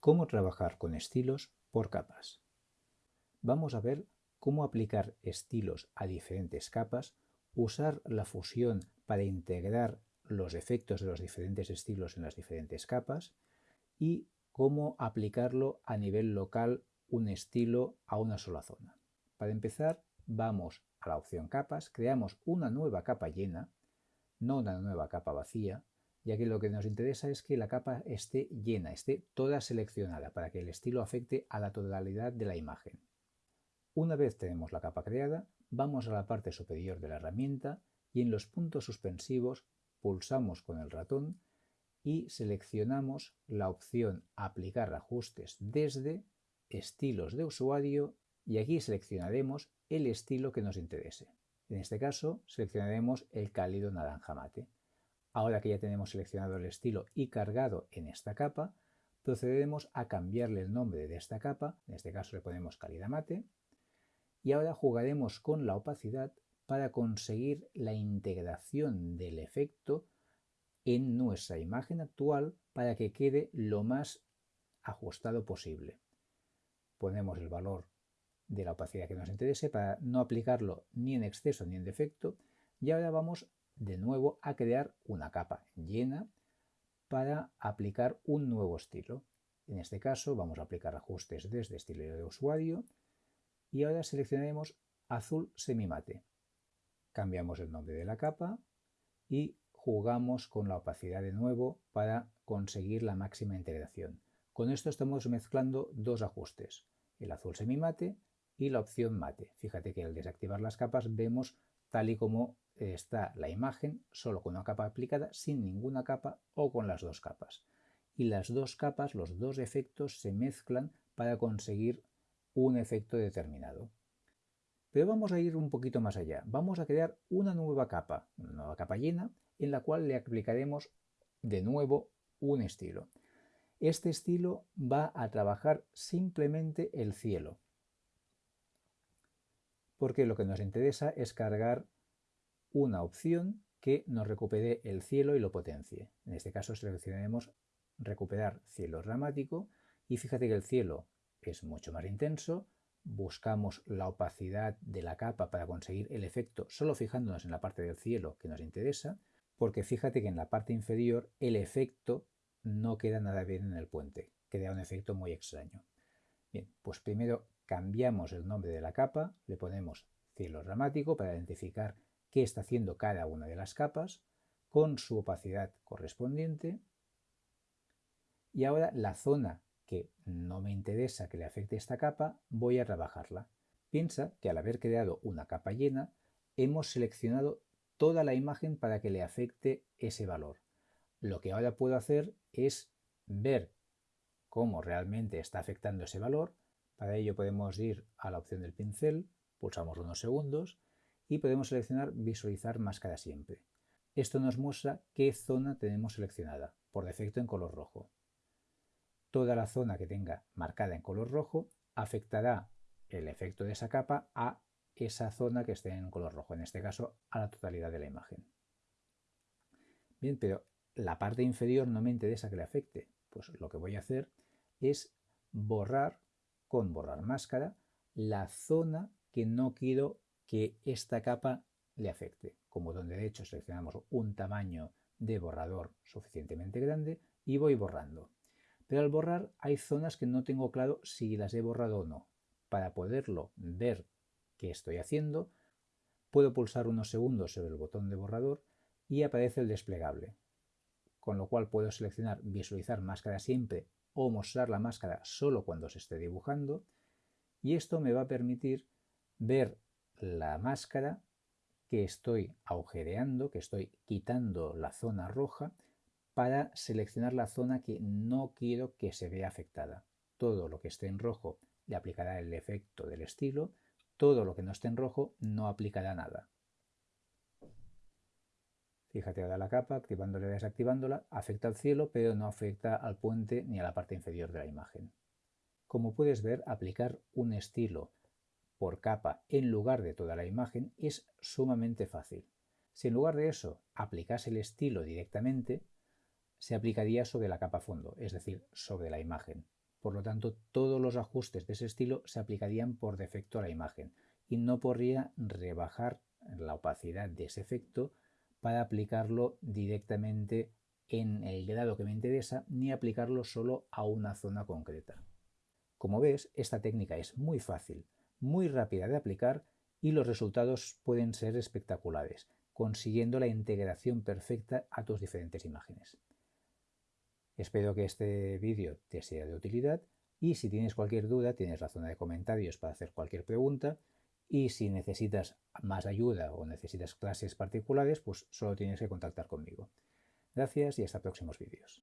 cómo trabajar con estilos por capas. Vamos a ver cómo aplicar estilos a diferentes capas, usar la fusión para integrar los efectos de los diferentes estilos en las diferentes capas y cómo aplicarlo a nivel local un estilo a una sola zona. Para empezar, vamos a la opción capas, creamos una nueva capa llena, no una nueva capa vacía, ya que lo que nos interesa es que la capa esté llena, esté toda seleccionada para que el estilo afecte a la totalidad de la imagen. Una vez tenemos la capa creada, vamos a la parte superior de la herramienta y en los puntos suspensivos pulsamos con el ratón y seleccionamos la opción Aplicar ajustes desde Estilos de usuario y aquí seleccionaremos el estilo que nos interese. En este caso seleccionaremos el cálido naranja mate. Ahora que ya tenemos seleccionado el estilo y cargado en esta capa, procederemos a cambiarle el nombre de esta capa, en este caso le ponemos calidad mate, y ahora jugaremos con la opacidad para conseguir la integración del efecto en nuestra imagen actual para que quede lo más ajustado posible. Ponemos el valor de la opacidad que nos interese para no aplicarlo ni en exceso ni en defecto y ahora vamos de nuevo a crear una capa llena para aplicar un nuevo estilo. En este caso vamos a aplicar ajustes desde estilo de usuario y ahora seleccionaremos azul semimate. Cambiamos el nombre de la capa y jugamos con la opacidad de nuevo para conseguir la máxima integración. Con esto estamos mezclando dos ajustes, el azul semimate y la opción mate. Fíjate que al desactivar las capas vemos tal y como está la imagen solo con una capa aplicada, sin ninguna capa o con las dos capas. Y las dos capas, los dos efectos se mezclan para conseguir un efecto determinado. Pero vamos a ir un poquito más allá. Vamos a crear una nueva capa, una nueva capa llena, en la cual le aplicaremos de nuevo un estilo. Este estilo va a trabajar simplemente el cielo, porque lo que nos interesa es cargar una opción que nos recupere el cielo y lo potencie. En este caso seleccionaremos recuperar cielo dramático y fíjate que el cielo es mucho más intenso, buscamos la opacidad de la capa para conseguir el efecto solo fijándonos en la parte del cielo que nos interesa, porque fíjate que en la parte inferior el efecto no queda nada bien en el puente, queda un efecto muy extraño. Bien, pues primero cambiamos el nombre de la capa, le ponemos cielo dramático para identificar qué está haciendo cada una de las capas con su opacidad correspondiente. Y ahora la zona que no me interesa que le afecte esta capa, voy a trabajarla. Piensa que al haber creado una capa llena, hemos seleccionado toda la imagen para que le afecte ese valor. Lo que ahora puedo hacer es ver cómo realmente está afectando ese valor. Para ello podemos ir a la opción del pincel, pulsamos unos segundos y podemos seleccionar visualizar máscara siempre. Esto nos muestra qué zona tenemos seleccionada, por defecto en color rojo. Toda la zona que tenga marcada en color rojo afectará el efecto de esa capa a esa zona que esté en color rojo, en este caso a la totalidad de la imagen. Bien, pero la parte inferior no me interesa que le afecte, pues lo que voy a hacer es borrar con borrar máscara la zona que no quiero que esta capa le afecte. Como botón derecho seleccionamos un tamaño de borrador suficientemente grande y voy borrando. Pero al borrar hay zonas que no tengo claro si las he borrado o no. Para poderlo ver qué estoy haciendo, puedo pulsar unos segundos sobre el botón de borrador y aparece el desplegable. Con lo cual puedo seleccionar visualizar máscara siempre o mostrar la máscara solo cuando se esté dibujando y esto me va a permitir ver la máscara que estoy agujereando, que estoy quitando la zona roja para seleccionar la zona que no quiero que se vea afectada. Todo lo que esté en rojo le aplicará el efecto del estilo, todo lo que no esté en rojo no aplicará nada. Fíjate ahora la capa, activándola y desactivándola, afecta al cielo, pero no afecta al puente ni a la parte inferior de la imagen. Como puedes ver, aplicar un estilo por capa en lugar de toda la imagen es sumamente fácil. Si en lugar de eso aplicase el estilo directamente, se aplicaría sobre la capa fondo, es decir, sobre la imagen. por lo tanto todos los ajustes de ese estilo se aplicarían por defecto a la imagen y no podría rebajar la opacidad de ese efecto para aplicarlo directamente en el grado que me interesa ni aplicarlo solo a una zona concreta. Como ves, esta técnica es muy fácil, muy rápida de aplicar y los resultados pueden ser espectaculares, consiguiendo la integración perfecta a tus diferentes imágenes. Espero que este vídeo te sea de utilidad y si tienes cualquier duda tienes la zona de comentarios para hacer cualquier pregunta y si necesitas más ayuda o necesitas clases particulares pues solo tienes que contactar conmigo. Gracias y hasta próximos vídeos.